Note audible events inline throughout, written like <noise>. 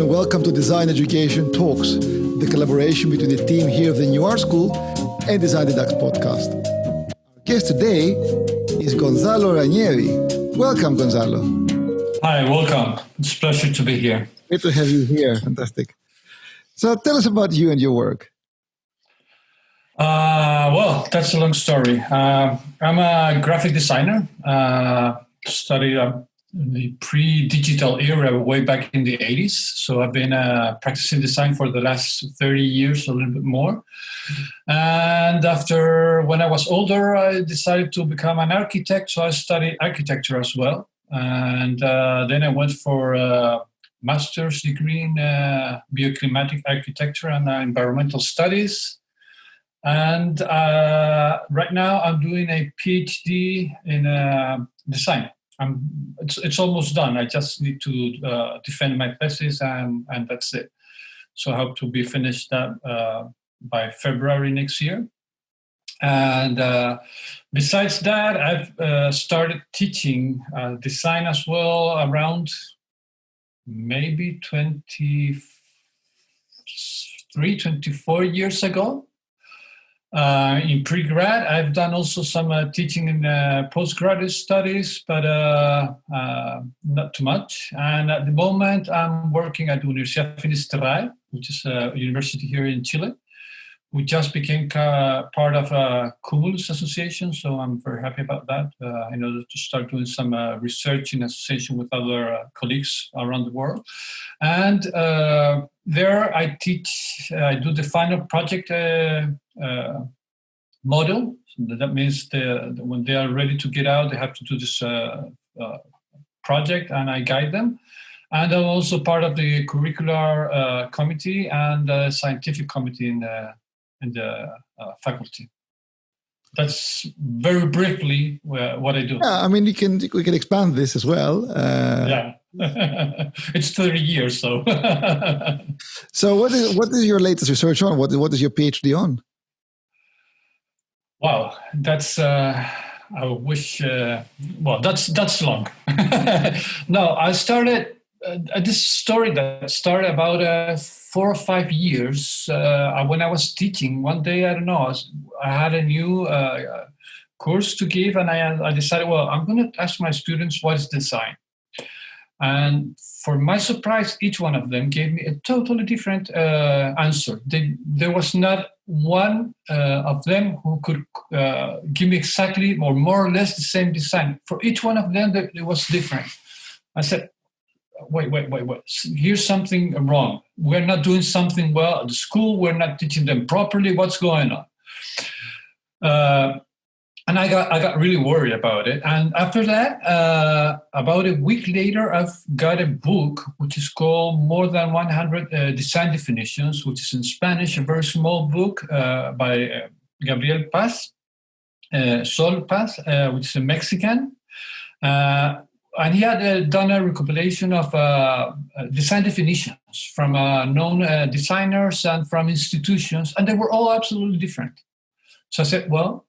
and welcome to Design Education Talks, the collaboration between the team here of the New Art School and Design Deducts podcast. Our guest today is Gonzalo Ranieri. Welcome, Gonzalo. Hi, welcome. It's a pleasure to be here. Great to have you here. Fantastic. So tell us about you and your work. Uh, well, that's a long story. Uh, I'm a graphic designer. Uh, studied uh, the pre-digital era way back in the 80s so i've been uh, practicing design for the last 30 years a little bit more. And after when i was older i decided to become an architect. So i studied architecture as well. And uh, then i went for a master's degree in uh, bioclimatic architecture and environmental studies. And uh, right now i'm doing a phd in uh, design I'm, it's, it's almost done. I just need to uh, defend my thesis and, and that's it. So I hope to be finished that uh, by February next year. And uh, besides that, I've uh, started teaching uh, design as well around maybe 23, 24 years ago. Uh, in pre-grad, I've done also some uh, teaching in uh, postgraduate studies, but uh, uh, not too much. And at the moment, I'm working at Universidad Finisterrae, which is a university here in Chile. We just became part of a Cumulus Association, so I'm very happy about that. Uh, in order to start doing some research in association with other colleagues around the world. And there I teach, I do the final project uh, model. So that means the, when they are ready to get out, they have to do this uh, uh, project, and I guide them. And I'm also part of the curricular uh, committee and scientific committee in the, in the uh, faculty. That's very briefly what I do. Yeah, I mean, you can we can expand this as well. Uh, yeah, <laughs> it's 30 years, so. <laughs> so, what is what is your latest research on? What what is your PhD on? Wow, that's uh, I wish. Uh, well, that's that's long. <laughs> no, I started uh, this story that started about uh, four or five years uh, when I was teaching. One day, I don't know, I, was, I had a new uh, course to give, and I, I decided, well, I'm going to ask my students what is design. And for my surprise, each one of them gave me a totally different uh, answer. They, there was not one uh, of them who could uh, give me exactly or more or less the same design. For each one of them, it was different. I said, wait, wait, wait, wait. Here's something wrong. We're not doing something well at the school. We're not teaching them properly. What's going on? Uh, and I got I got really worried about it. And after that, uh, about a week later, I've got a book which is called More Than 100 uh, Design Definitions, which is in Spanish, a very small book uh, by uh, Gabriel Paz, uh, Sol Paz, uh, which is a Mexican. And he had uh, done a recompilation of uh, uh, design definitions from known designers and from institutions, and they were all absolutely different. So I said, well,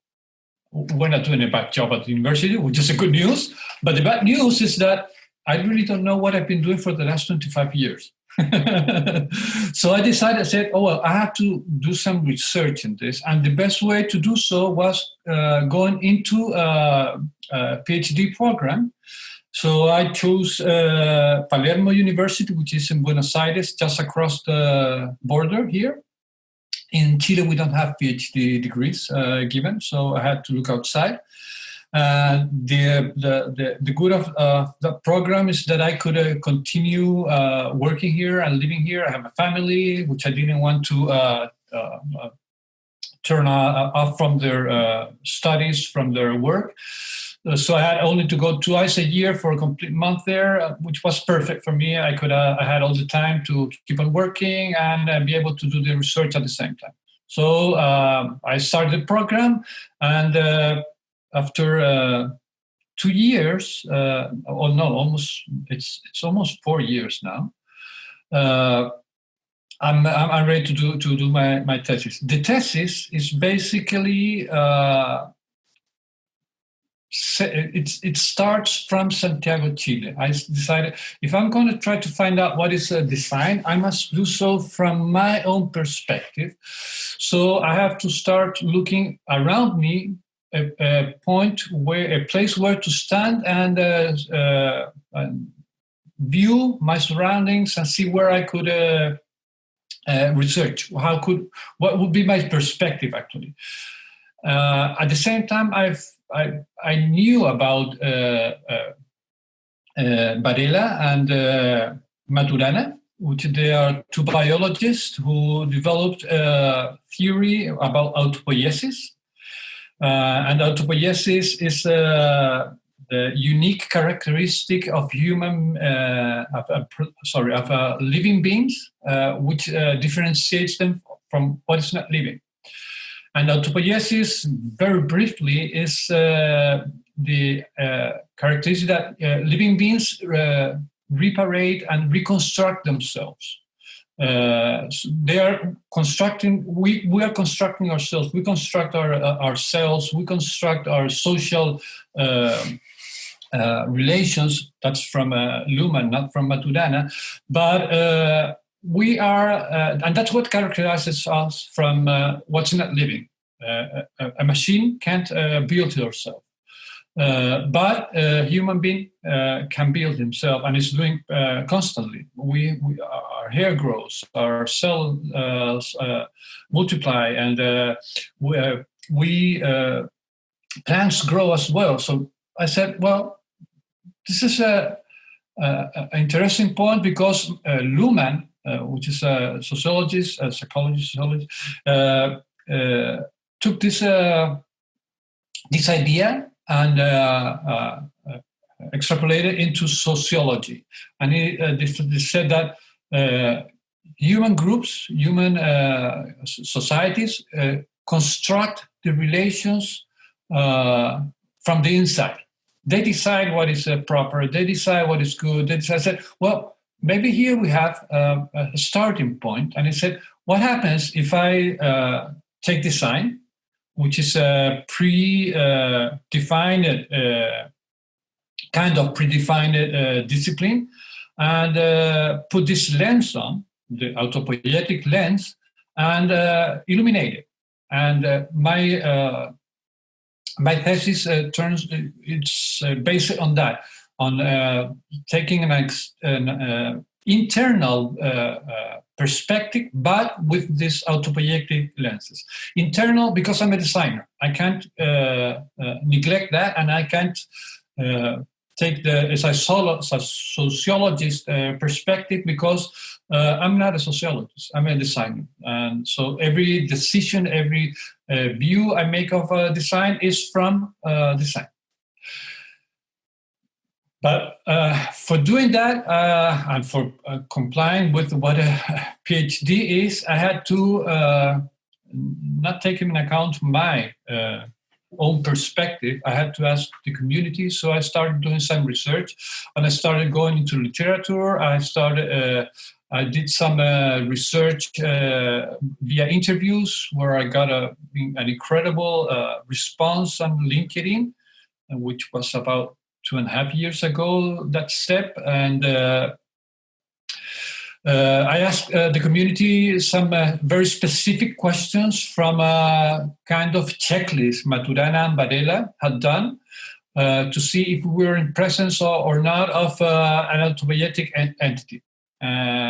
we're not doing a bad job at the university, which is a good news. But the bad news is that I really don't know what I've been doing for the last 25 years. <laughs> so I decided, I said, oh, well, I have to do some research in this. And the best way to do so was uh, going into a, a, PhD program. So I chose uh, Palermo University, which is in Buenos Aires, just across the border here in Chile, we don't have PhD degrees uh, given, so I had to look outside. Uh, the, the, the, the, good of uh, the program is that I could uh, continue uh, working here and living here. I have a family, which I didn't want to uh, turn off from their studies, from their work. Uh, so I had only to go twice a year for a complete month there, uh, which was perfect for me. I could uh, I had all the time to keep on working and uh, be able to do the research at the same time. So um, I started the program, and uh, after uh, two years, uh, oh no, almost it's it's almost four years now. I'm, I'm ready to do to do my, my thesis. The thesis is basically it, it starts from Santiago, Chile. I decided if I'm going to try to find out what is a design, I must do so from my own perspective. So I have to start looking around me, a, a point where, a place where to stand and, uh, uh, and view my surroundings and see where I could uh, uh research. How could, what would be my perspective actually? Uh, at the same time, I've I, I knew about uh, uh, uh, Varela and Maturana, which they are two biologists who developed a theory about autopoiesis. and autopoiesis is the unique characteristic of human, uh, of, uh, sorry, of uh, living beings, which differentiates them from what is not living. And autopoiesis, very briefly, is uh, the uh, characteristic that uh, living beings uh, reparate and reconstruct themselves. Uh, so they are constructing, we, we are constructing ourselves, we construct our, uh, ourselves, we construct our social relations. That's from Luhmann, not from Maturana. But we are, uh, and that's what characterizes us from uh, what's not living. Uh, a, a, machine can't uh, build herself. Uh, but a human being can build himself and is doing constantly. We, we, our hair grows, our cells multiply, and we, we plants grow as well. So I said, well, this is a, an interesting point because uh, Luhmann uh, which is a sociologist, a psychologist, sociologist, uh, uh, took this this idea and extrapolated into sociology. And he, they, said that human groups, human uh, societies uh, construct the relations uh, from the inside. They decide what is proper. They decide what is good. They decide, well, maybe here we have uh, a starting point. And he said, what happens if I uh, take sign, which is a pre-defined, uh, kind of predefined uh, discipline, and uh, put this lens on, the autopoietic lens, and illuminate it. And my my thesis turns it's based on that on uh, taking an, an uh, internal uh, uh, perspective, but with these autopoietic lenses. Internal, because I'm a designer, I can't uh, neglect that, and I can't take the as a sociologist perspective because I'm not a sociologist. I'm a designer, and so every decision, every view I make of a design is from design. But uh, for doing that uh, and for uh, complying with what a <laughs> PhD is, I had to uh, not take into account my uh, own perspective. I had to ask the community. So I started doing some research and I started going into literature. I started. Uh, I did some research via interviews where I got a, an incredible response on LinkedIn, which was about two and a half years ago that step and uh, uh, I asked uh, the community some uh, very specific questions from a kind of checklist Maturana and Varela had done uh, to see if we were in presence or, or not of uh, an autopoietic en- entity.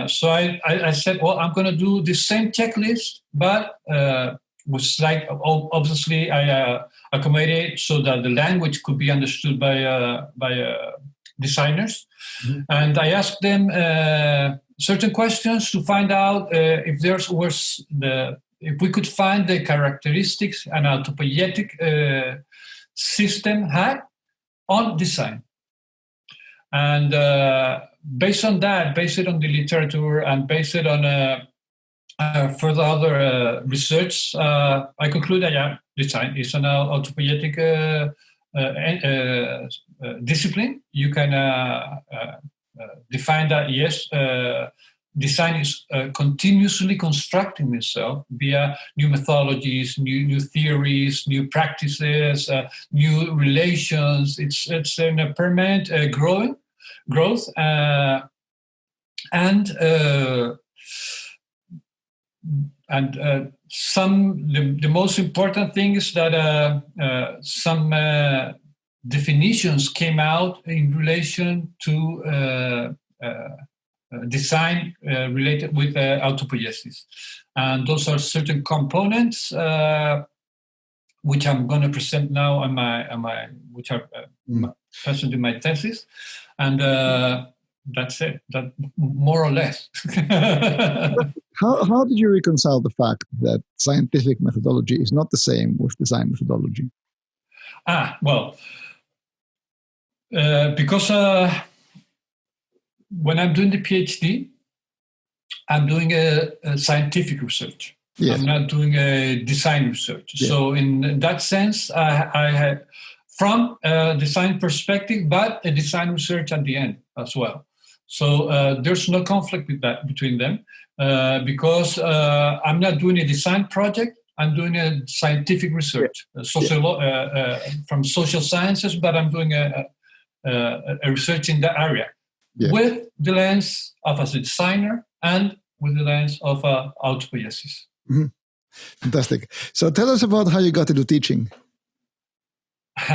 so I, I, I, said, well, I'm going to do the same checklist, but was like obviously I uh, accommodated so that the language could be understood by uh, by uh, designers, mm-hmm. and I asked them uh, certain questions to find out uh, if there's was the if we could find the characteristics an autopoietic uh, system had on design, and based on that, based on the literature and based on uh, further other uh, research, uh, I conclude that yeah, design is an autopoietic discipline. You can define that yes, design is uh, continuously constructing itself via new methodologies, new new theories, new practices, uh, new relations. It's it's in a permanent uh, growing growth, uh, and uh, and uh, some the, the most important thing is that some definitions came out in relation to uh, uh, design uh, related with autopoiesis. And those are certain components which I'm going to present now on my, on my which are mm. present in my thesis. And that's it, that more or less. <laughs> how, how did you reconcile the fact that scientific methodology is not the same with design methodology? Ah, well, uh, because uh, when I'm doing the PhD, I'm doing a, a scientific research. Yes. I'm not doing a design research. Yes. So in that sense, I, I have from a design perspective, but a design research at the end as well. So uh, there's no conflict with that between them uh, because uh, I'm not doing a design project. I'm doing a scientific research, yeah. social, uh, uh, from social sciences, but I'm doing a, uh, a research in that area yeah. with the lens of a designer and with the lens of uh, autopoiesis. Mm-hmm. Fantastic. So tell us about how you got into teaching. <laughs>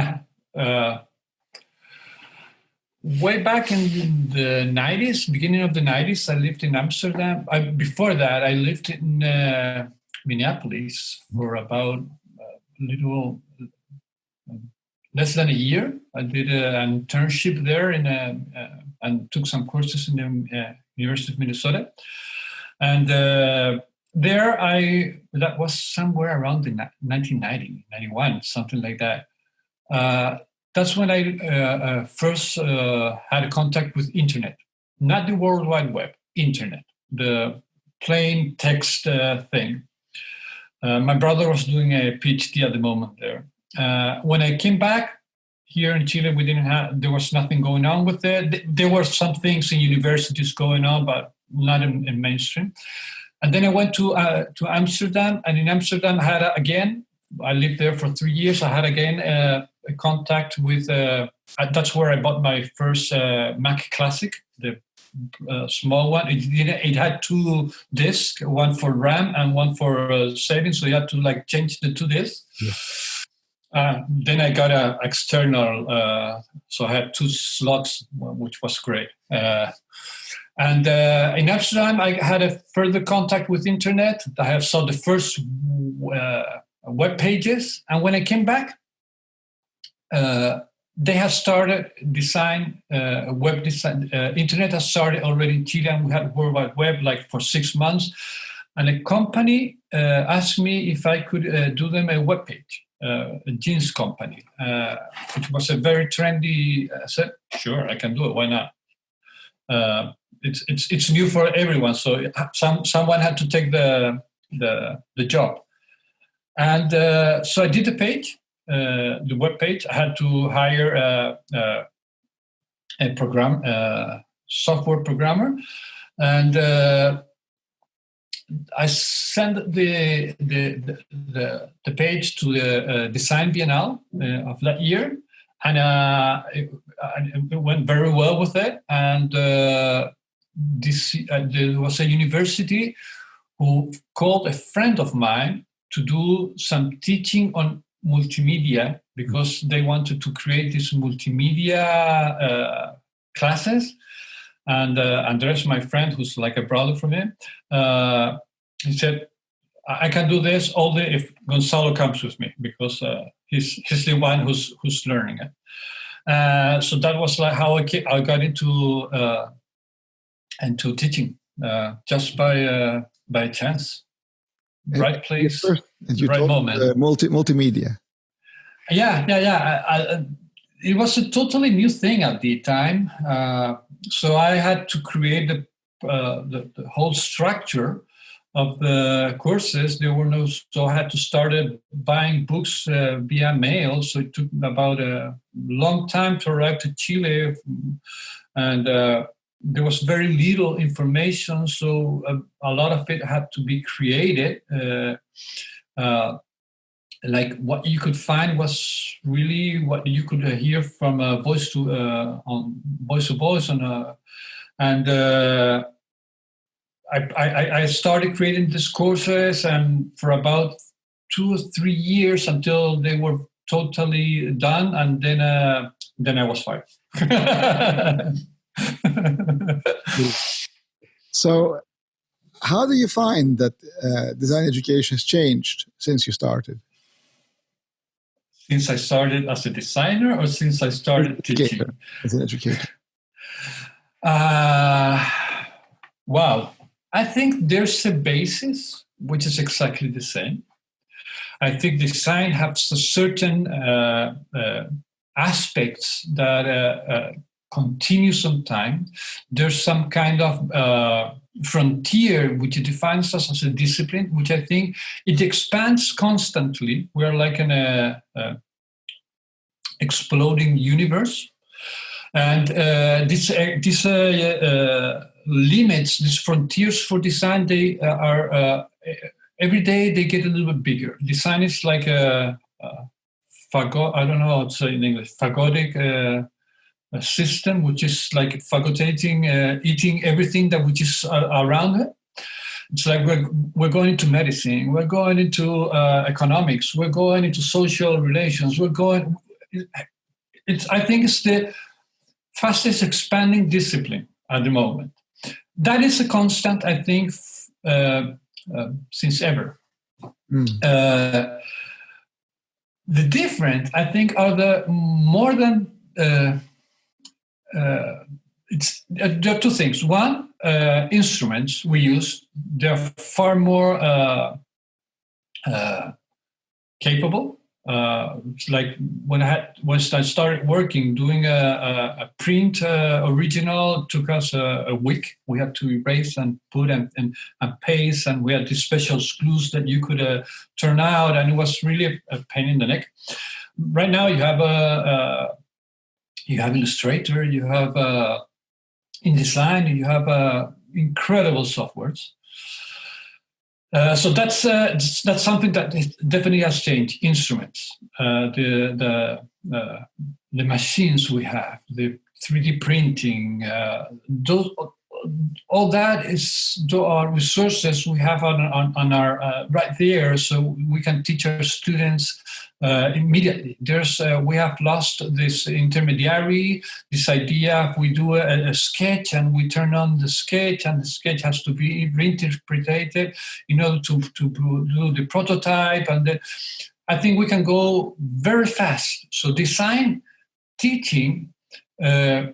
uh, way back in the 90s, beginning of the 90s, I lived in Amsterdam. I, before that, I lived in uh, Minneapolis for about a little less than a year. I did an internship there in a, uh, and took some courses in the uh, University of Minnesota. And uh, there I, that was somewhere around the 1990, 91, something like that. Uh, that's when I uh, uh, first had a contact with internet, not the World Wide Web, internet, the plain text thing. my brother was doing a PhD at the moment there. Uh, when I came back here in Chile, we didn't have, there was nothing going on with it. There were some things in universities going on, but not in, in mainstream. And then I went to uh, to Amsterdam, and in Amsterdam, I had a, again. I lived there for three years. I had again uh, contact with. Uh, that's where I bought my first uh, Mac Classic, the uh, small one. It, it had two discs, one for RAM and one for uh, saving. So you had to like change the two discs. Yeah. Uh, then I got an external, uh, so I had two slots, which was great. Uh, and uh, in Amsterdam, I had a further contact with internet. I have saw the first uh, web pages, and when I came back, they have started design web design. internet has started already in Chile, and we had World Wide Web like for six months. And a company asked me if I could do them a web page uh, a jeans company, uh, which was a very trendy. I said, sure, I can do it. Why not? Uh, it's it's it's new for everyone, so some someone had to take the the the job, and uh, so I did the page, uh, the web page. I had to hire a, a, a program, a software programmer, and I sent the the the, the page to the uh, Design Biennale uh, of that year, and uh, it, it, went very well with it. And uh, this uh, there was a university who called a friend of mine to do some teaching on multimedia because they wanted to create these multimedia uh, classes. And uh, Andres, my friend, who's like a brother for me, uh, he said, I can do this only if Gonzalo comes with me because uh, he's, he's the one who's, who's learning it. Uh, so that was like how I, I got into uh, into teaching uh, just by uh, by chance, right place, first, right moment. multi multimedia. Yeah, yeah, yeah. I, I, it was a totally new thing at the time so I had to create the, uh, the, the, whole structure of the courses. There were no, so I had to start buying books uh, via mail. So it took about a long time to arrive to Chile, and uh, there was very little information, so a, a, lot of it had to be created. Uh, uh, like what you could find was really what you could hear from voice to uh, on voice to voice and uh, and I, I, I started creating these courses and for about two or three years until they were totally done and then uh, then I was fired. <laughs> so how do you find that uh, design education has changed since you started? Since I started as a designer or since I started educator, teaching? As an educator. Uh, wow. I think there's a basis which is exactly the same. I think design has a certain uh, uh, aspects that uh, uh continue some time. There's some kind of uh, frontier which defines us as a discipline, which I think it expands constantly. We're like in a, a exploding universe, and uh, this uh, this uh, limits, these frontiers for design, they are every day they get a little bit bigger. Design is like a, a fagot. I don't know how to say in English. Phagotic uh, system, which is like phagotating, uh, eating everything that which is uh, around it. It's like we're, we're going into medicine, we're going into uh, economics, we're going into social relations, we're going. It's, I think it's the fastest expanding discipline at the moment. That is a constant, I think, uh, uh, since ever. Mm. Uh, the different, I think, are the more than uh, uh, it's uh, there are two things. One, uh, instruments we use they're far more capable uh, like when I had once I started working doing a, a, a print uh, original took us a, a, week. We had to erase and put and, and, and paste, and we had these special screws that you could uh, turn out, and it was really a, pain in the neck. Right now, you have a, you have Illustrator, you have uh, InDesign, you have uh, incredible softwares uh, so that's uh, that's something that definitely has changed. Instruments, uh, the the uh, the machines we have, the 3D printing, uh, those, all that is our resources we have on, on, on our right there, so we can teach our students uh, immediately. There's uh, we have lost this intermediary, this idea. We do a, a, sketch and we turn on the sketch, and the sketch has to be reinterpreted in order to to do the prototype. And the, I think we can go very fast. So design teaching. Uh,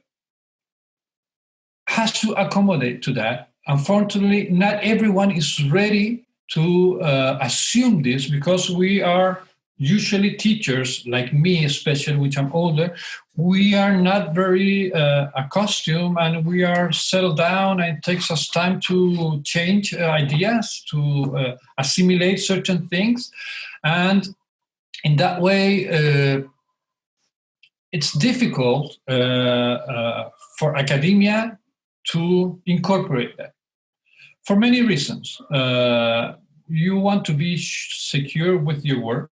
has to accommodate to that. Unfortunately, not everyone is ready to uh, assume this because we are usually teachers like me especially which i'm older we are not very uh, accustomed and we are settled down and it takes us time to change uh, ideas to uh, assimilate certain things. And in that way uh, it's difficult uh, uh, for academia to incorporate that for many reasons. You want to be secure with your work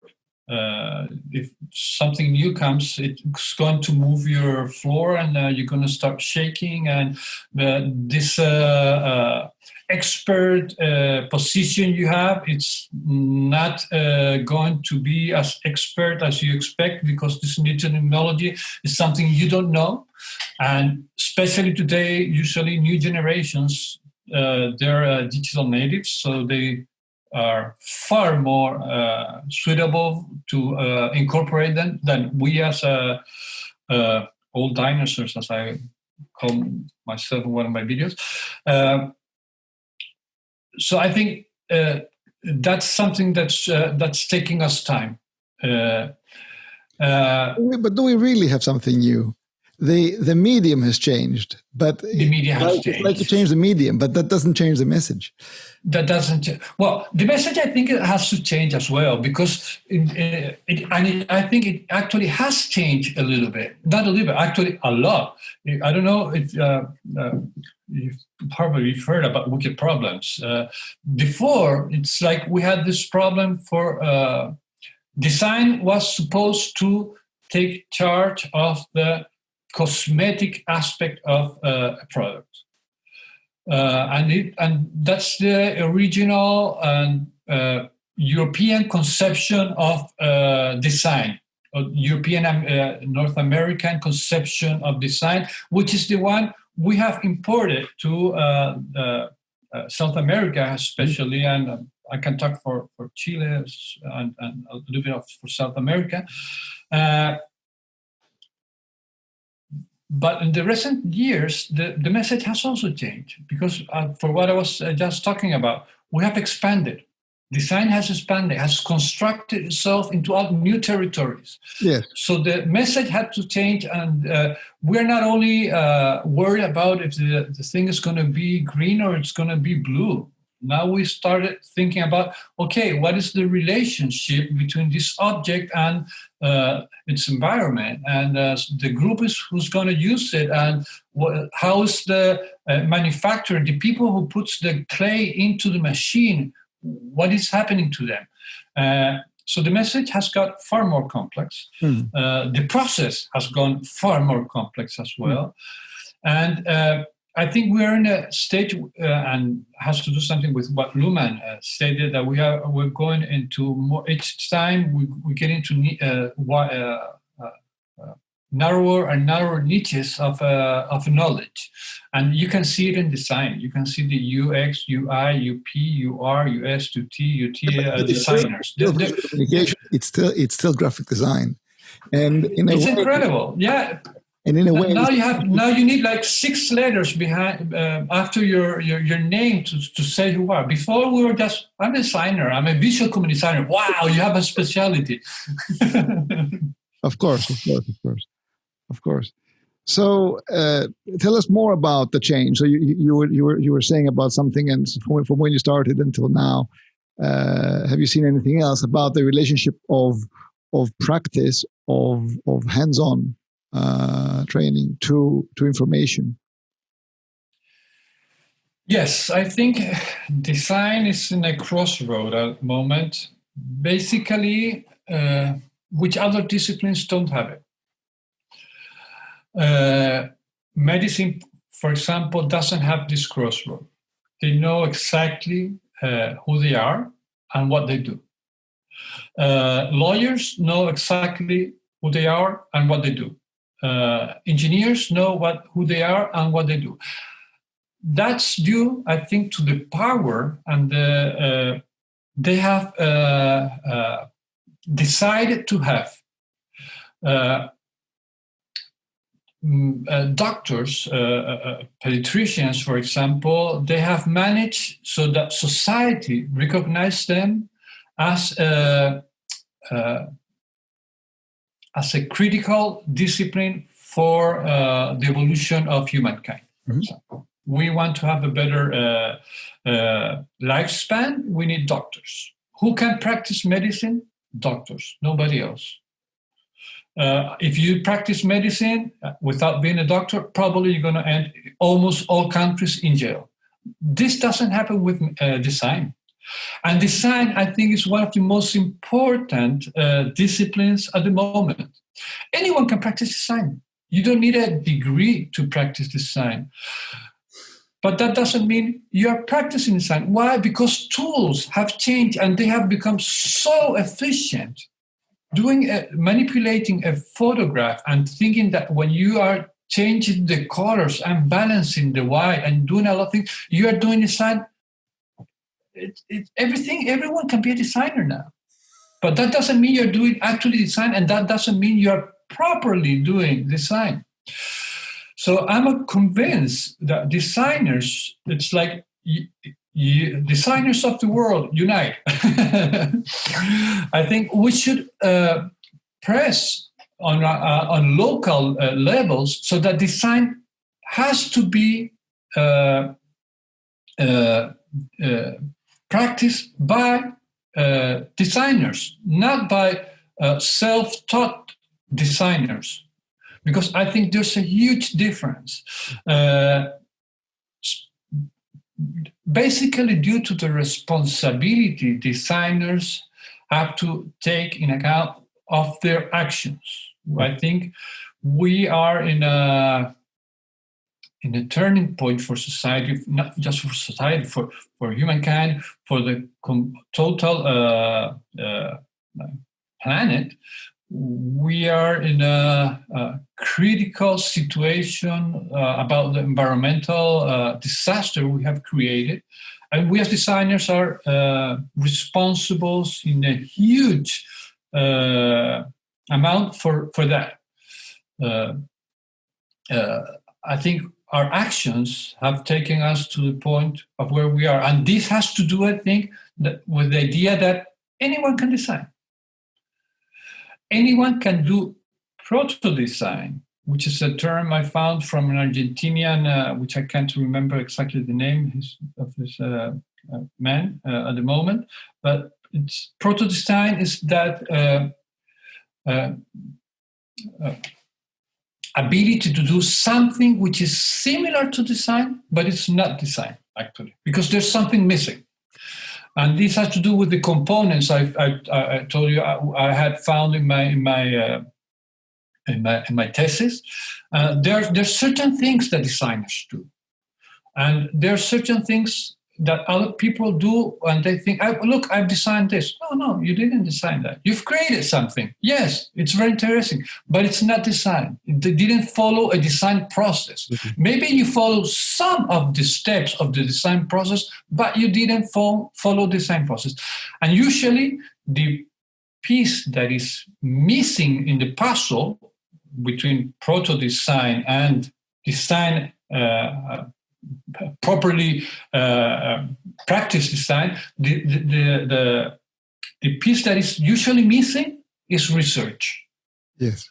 uh, if something new comes, it's going to move your floor and uh, you're going to start shaking. And uh, this uh, uh, expert uh, position you have, it's not going to be as expert as you expect because this new technology is something you don't know. And especially today, usually new generations, they're digital natives, so they are far more uh, suitable to uh, incorporate them than we as uh, old dinosaurs, as I call myself in one of my videos. Uh, so I think uh, that's something that's uh, that's taking us time. but do we really have something new? The the medium has changed, but the media has like, changed. like to change the medium, but that doesn't change the message. That doesn't. Well, the message I think it has to change as well because it, it, and it, I think it actually has changed a little bit. Not a little bit, actually a lot. I don't know if uh, uh, you've probably heard about wicked problems. Uh, before, it's like we had this problem for uh, design was supposed to take charge of the cosmetic aspect of uh, a product. Uh, and, it, and that's the original and uh, European conception of uh, design, European uh, North American conception of design, which is the one we have imported to uh, South America, especially, and I can talk for, for Chile and, and a little bit of for South America. But in the recent years, the, the message has also changed because uh, for what I was uh, just talking about, we have expanded. Design has expanded, has constructed itself into all new territories. Yes. So the message had to change, and uh, we're not only uh, worried about if the, the thing is going to be green or it's going to be blue. Now we started thinking about okay, what is the relationship between this object and uh, its environment, and uh, the group is who's going to use it, and what, how is the uh, manufacturer, the people who puts the clay into the machine, what is happening to them? Uh, so the message has got far more complex. Mm. the process has gone far more complex as well, mm. and uh, I think we are in a stage uh, and has to do something with what Luhmann uh, stated that we are we're going into more each time we, we get into uh, uh, uh, narrower and narrower niches of uh, of knowledge, and you can see it in design. You can see the UX, UI, UP, UR, US, UT, UT designers. Still, it's still it's still graphic design, and in it's way, incredible. Yeah, and in a way now you have now you need like six letters behind uh, after your, your your name to, to say who are. Before we were just i'm a designer i'm a visual community designer wow you have a specialty <laughs> of course of course of course of course. So uh, tell us more about the change. So you, you were you were you were saying about something and from, from when you started until now. Uh, have you seen anything else about the relationship of of practice of of hands-on uh, training to to information? Yes, I think design is in a crossroad at the moment. Basically, uh, which other disciplines don't have it. Uh, medicine, for example, doesn't have this crossroad. They know exactly uh, who they are and what they do. Uh, lawyers know exactly who they are and what they do uh, engineers know what who they are and what they do. That's due, I think, to the power and the, uh, they have uh, uh decided to have. Uh, mm, uh, doctors, pediatricians, for example, they have managed so that society recognize them as as a critical discipline for uh, the evolution of humankind. Mm-hmm. We want to have a better uh, uh, lifespan. We need doctors. Who can practice medicine? Doctors, nobody else. Uh, if you practice medicine without being a doctor, probably you're going to end almost all countries in jail. This doesn't happen with uh, design. And design, I think, is one of the most important uh, disciplines at the moment. Anyone can practice design. You don't need a degree to practice design. But that doesn't mean you're practicing design. Why? Because tools have changed and they have become so efficient. Doing a, manipulating a photograph and thinking that when you are changing the colors and balancing the white and doing a lot of things, you are doing design it, it, everything, everyone can be a designer now. But that doesn't mean you're doing actually design, and that doesn't mean you're properly doing design. So I'm convinced that designers, it's like you, you, designers of the world unite. <laughs> I think we should uh, press on, uh, on local uh, levels so that design has to be uh, uh, uh practiced by uh, designers, not by self-taught designers, because I think there's a huge difference. basically, due to the responsibility designers have to take in account of their actions. I think we are in a in a turning point for society, not just for society, for, for humankind, for the total uh, uh, planet. We are in a, a critical situation uh, about the environmental uh, disaster we have created. And we as designers are uh, responsible in a huge uh, amount for, for that. I think our actions have taken us to the point of where we are. And this has to do, I think, with the idea that anyone can design. Anyone can do proto design, which is a term I found from an Argentinian, uh, which I can't remember exactly the name of this uh, uh, man uh, at the moment. But proto design is that uh, uh, ability to do something which is similar to design, but it's not design actually, because there's something missing. And this has to do with the components I, I, I told you I, I, had found in my in my uh, in my, in my thesis. Uh, there there's certain things that designers do, and there are certain things that other people do and they think, look, I've designed this. No, no, you didn't design that. You've created something. Yes, it's very interesting, but it's not design. It didn't follow a design process. Mm-hmm. Maybe you follow some of the steps of the design process, but you didn't follow, follow design process. And usually the piece that is missing in the puzzle between proto design and design uh, properly uh, um, practice design, the, the, the, the, piece that is usually missing is research. Yes.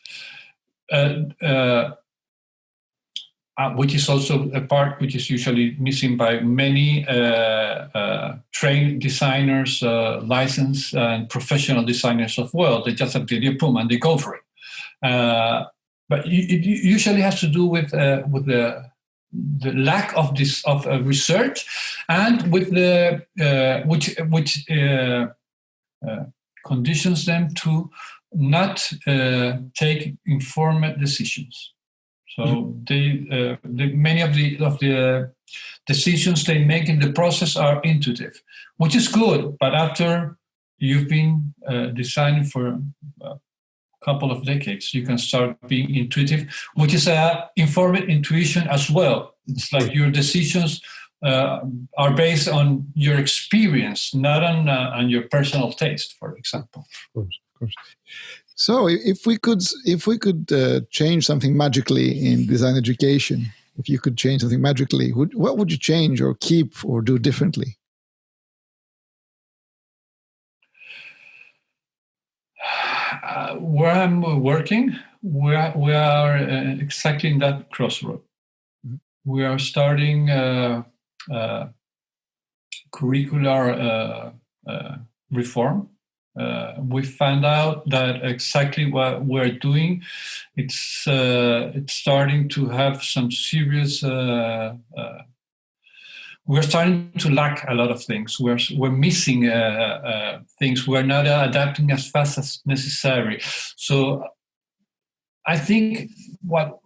Uh, uh, uh, which is also a part which is usually missing by many uh, uh, trained designers, uh, licensed and professional designers of well. They just have the idea, boom, and they go for it. but it usually has to do with with the the lack of this of uh, research and with the uh, which which uh, uh conditions them to not uh, take informed decisions so mm-hmm. they, the, many of the of the decisions they make in the process are intuitive which is good but after you've been designing for couple of decades, you can start being intuitive, which is a informed intuition as well. It's like your decisions uh, are based on your experience, not on uh, on your personal taste, for example. Of course, of course. So, if we could, if we could uh, change something magically in design education, if you could change something magically, would, what would you change or keep or do differently? Uh, where I'm working, we are, we are uh, exactly in that crossroad. Mm-hmm. We are starting uh, uh curricular uh, uh, reform. we found out that exactly what we're doing, it's it's starting to have some serious we're starting to lack a lot of things. We're, we're missing uh, uh, things. We're not uh, adapting as fast as necessary. So I think what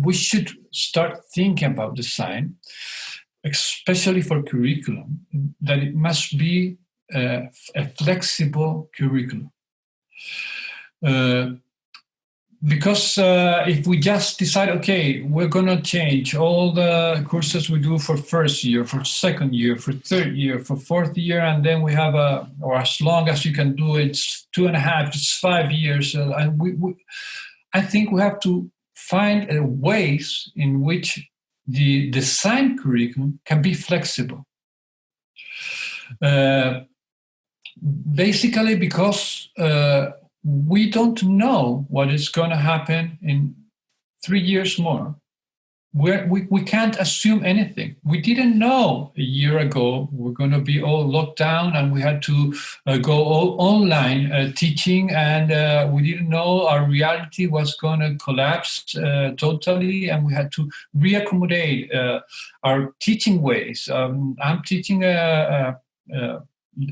we should start thinking about design, especially for curriculum, that it must be a, a flexible curriculum. Because uh, if we just decide, okay, we're going to change all the courses we do for first year, for second year, for third year, for fourth year, and then we have a, or as long as you can do it, it's two and a half, it's five years. Uh, and we, we, I think we have to find uh, ways in which the design curriculum can be flexible. Uh, basically, because uh, we don't know what is going to happen in three years more we're, we, we can't assume anything. We didn't know a year ago we're going to be all locked down and we had to uh, go all online uh, teaching, and uh, we didn't know our reality was going to collapse uh, totally, and we had to reaccommodate uh, our teaching ways. Um, I'm teaching a, a,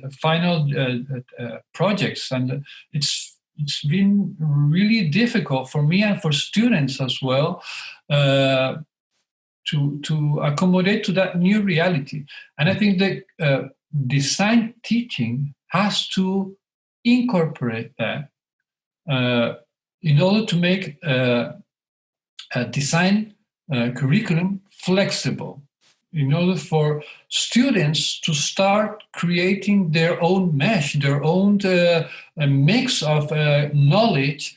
a final uh, projects, and it's it's been really difficult for me and for students as well uh, to, to accommodate to that new reality. And I think that uh, design teaching has to incorporate that uh, in order to make uh, a design uh, curriculum flexible, in order for students to start creating their own mesh, their own uh, mix of uh, knowledge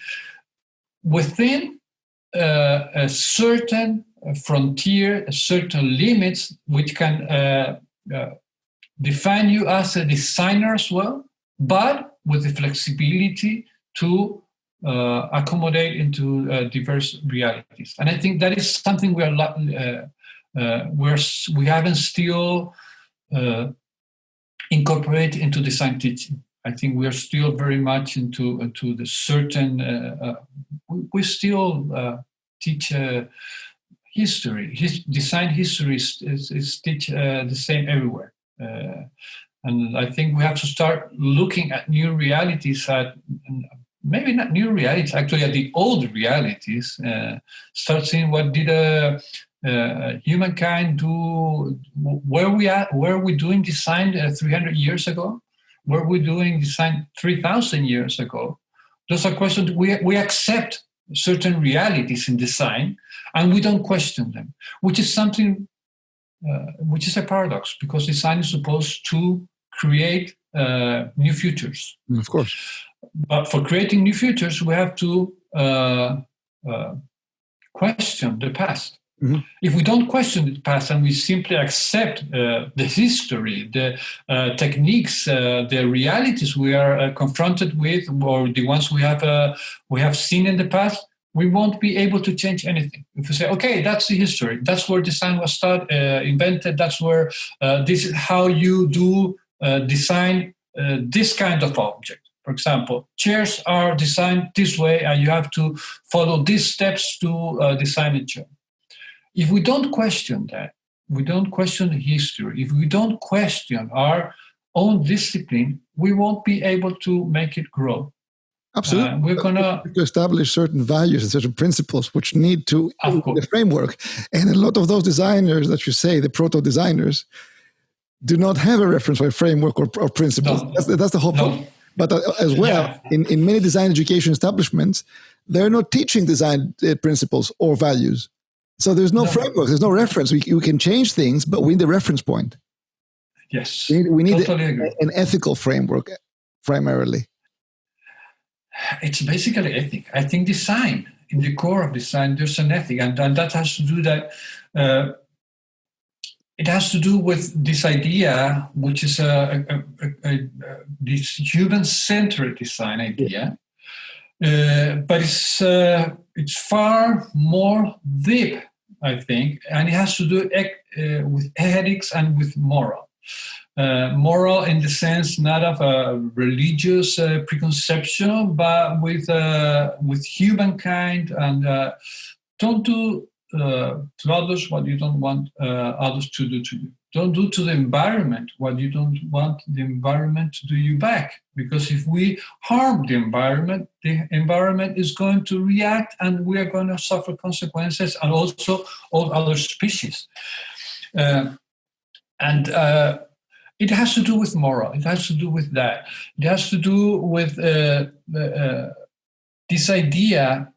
within a certain frontier, certain limits, which can uh, uh, define you as a designer as well, but with the flexibility to uh, accommodate into uh, diverse realities. And I think that is something we are uh, uh, we're, we haven't still incorporated into design teaching. I think we are still very much into into the certain. we still teach history. His design history is, is, is teach, uh, the same everywhere. Uh, and I think we have to start looking at new realities at maybe not new realities, actually at the old realities. Uh, start seeing what did uh, uh, humankind do, where we at, where we doing design uh, 300 years ago, where we doing design 3,000 years ago. Those are questions we, we accept certain realities in design and we don't question them, which is something uh, which is a paradox because design is supposed to create uh, new futures. Of course. But for creating new futures, we have to uh, uh question the past. Mm-hmm. If we don't question the past and we simply accept uh, the history, the uh, techniques, uh, the realities we are uh, confronted with, or the ones we have uh, we have seen in the past, we won't be able to change anything. If we say, okay, that's the history, that's where design was started, uh, invented, that's where this is how you do design this kind of object. For example, chairs are designed this way, and you have to follow these steps to design a chair if we don't question that, we don't question history, if we don't question our own discipline, we won't be able to make it grow. Absolutely. Uh, we're going to establish certain values and certain principles which need to the framework. And a lot of those designers that you say, the proto designers, do not have a reference or a framework or, or principles. No. That's, that's, the whole no. point. But uh, as well, yeah. in, in many design education establishments, they're not teaching design uh, principles or values. So there's no, no, framework, there's no reference. We, we can change things, but we need a reference point. Yes. We need, we need totally a, an ethical framework primarily. It's basically ethic. I think design, in the core of design, there's an ethic, and, and that has to do that. Uh, it has to do with this idea, which is a, a, a, this human-centered design idea, uh, but it's uh, it's far more deep, I think, and it has to do uh, with ethics and with moral. Uh, moral in the sense not of a religious uh, preconception, but with uh, with humankind and don't do to others what you don't want others to do to you. Don't do to the environment what you don't want the environment to do you back. Because if we harm the environment, the environment is going to react and we are going to suffer consequences and also all other species. Uh, and uh, it has to do with moral, it has to do with that. It has to do with uh, uh this idea,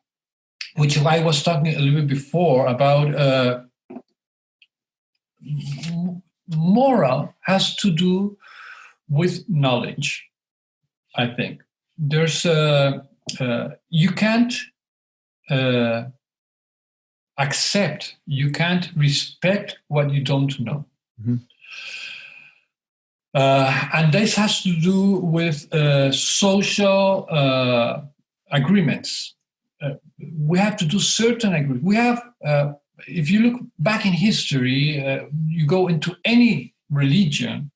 which I was talking a little bit before about uh, moral has to do with knowledge, I think. There's a, uh, you can't uh, accept, you can't respect what you don't know. Mm-hmm. Uh, and this has to do with uh, social uh, agreements. Uh, we have to do certain agreements. We have, uh, if you look back in history, uh, you go into any religion,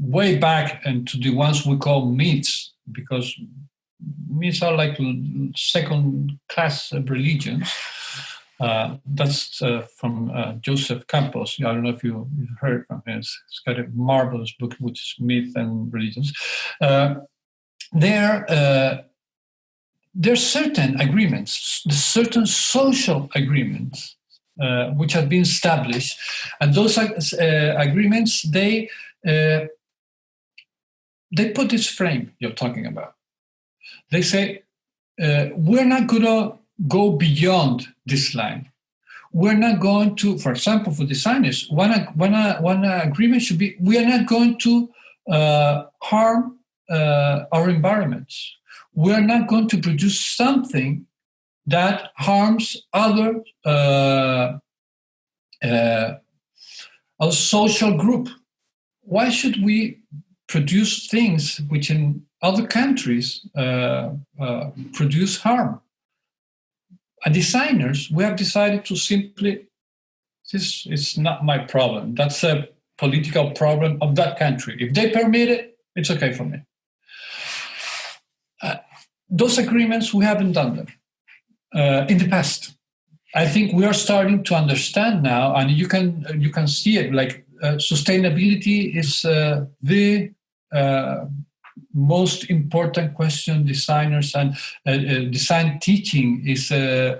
way back into the ones we call myths, because myths are like second class of religions. Uh, that's uh, from uh, Joseph Campos. I don't know if you, heard from him. It's got a marvelous book, which is Myth and Religions. Uh, there, uh, there are certain agreements, certain social agreements, uh, which have been established, and those agreements they they put this frame you're talking about. They say we're not going to go beyond this line. We're not going to, for example, for designers, one, one, one agreement should be we are not going to uh, harm uh, our environments. We're not going to produce something that harms other uh, uh a social group. Why should we produce things which in other countries uh, uh, produce harm? as designers, we have decided to simply, this is not my problem. That's a political problem of that country. If they permit it, it's okay for me. Those agreements, we haven't done them uh, in the past. I think we are starting to understand now, and you can you can see it. Like uh, sustainability is uh, the uh, most important question designers and uh, uh, design teaching is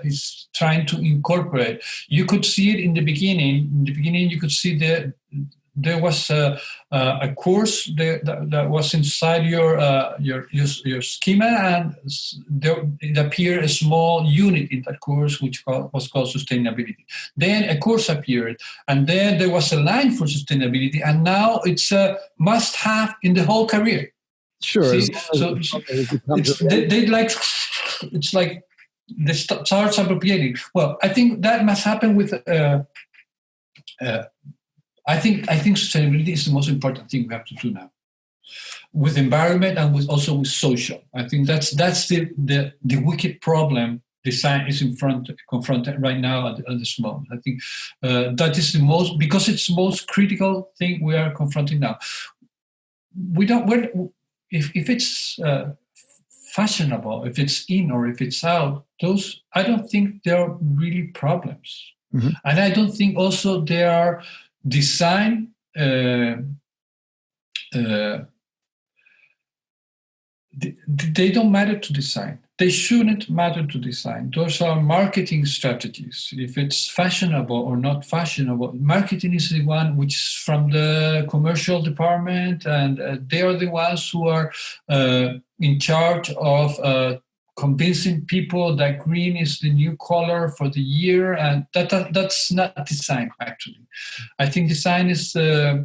is trying to incorporate. You could see it in the beginning. In the beginning, you could see the there was a, a course that, that, was inside your, uh, your, your your schema, and there it appeared a small unit in that course which was called sustainability. Then a course appeared, and then there was a line for sustainability, and now it's a must-have in the whole career. Sure. See, so they, they like it's like the starts appropriating. Well, I think that must happen with. Uh, uh, I think I think sustainability is the most important thing we have to do now, with environment and with also with social. I think that's that's the the, the wicked problem design is in front confronted right now at, at this moment. I think uh, that is the most because it's the most critical thing we are confronting now. We don't. We're, if, if it's uh, fashionable, if it's in or if it's out, those I don't think there are really problems, mm-hmm. and I don't think also there are design. Uh, uh, they, don't matter to design they shouldn't matter to design. Those are marketing strategies. If it's fashionable or not fashionable, marketing is the one which is from the commercial department, and uh, they are the ones who are uh, in charge of uh, convincing people that green is the new color for the year, and that, that that's not design. Actually, I think design is uh,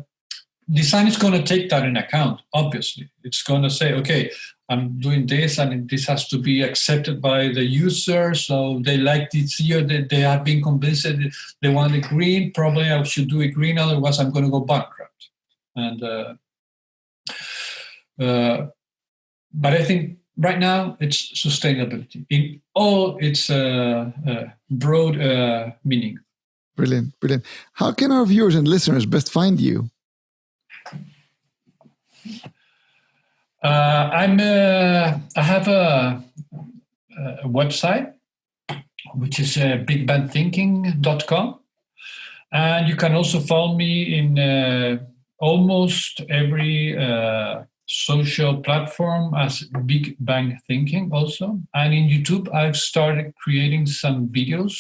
design is going to take that in account obviously it's going to say okay i'm doing this and this has to be accepted by the user so they like this year they, they have been convinced that they want a green probably i should do a green otherwise i'm going to go bankrupt and uh, uh, but i think right now it's sustainability in all its uh, uh broad uh, meaning. Brilliant brilliant. How can our viewers and listeners best find you? Uh, I'm. Uh, I have a, a, website which is uh, bigbangthinking.com, and you can also follow me in uh, almost every uh, social platform as Big Bang Thinking also, and in YouTube I've started creating some videos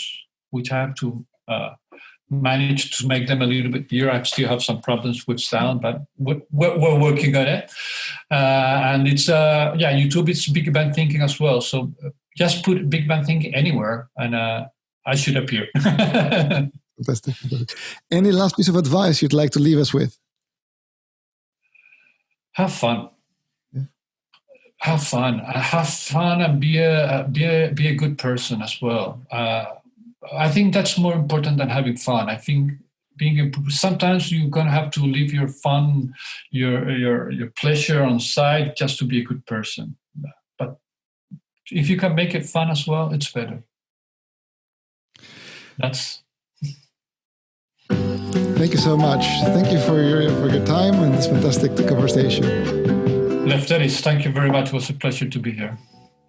which I have to uh, managed to make them a little bit clearer. I still have some problems with sound, but we're, we're working on it. Uh, and it's, uh, yeah, YouTube is Big Bang Thinking as well. So uh, just put Big Bang Thinking anywhere and uh, I should appear. <laughs> Fantastic. Any last piece of advice you'd like to leave us with? Have fun. Yeah. Have fun. Have fun and be a, be a, be a good person as well. Uh, I think that's more important than having fun. I think being sometimes you're gonna have to leave your fun, your your your pleasure on side just to be a good person. But if you can make it fun as well, it's better. That's. Thank you so much. Thank you for your for your time and this fantastic conversation. Lefteris, thank you very much. It was a pleasure to be here.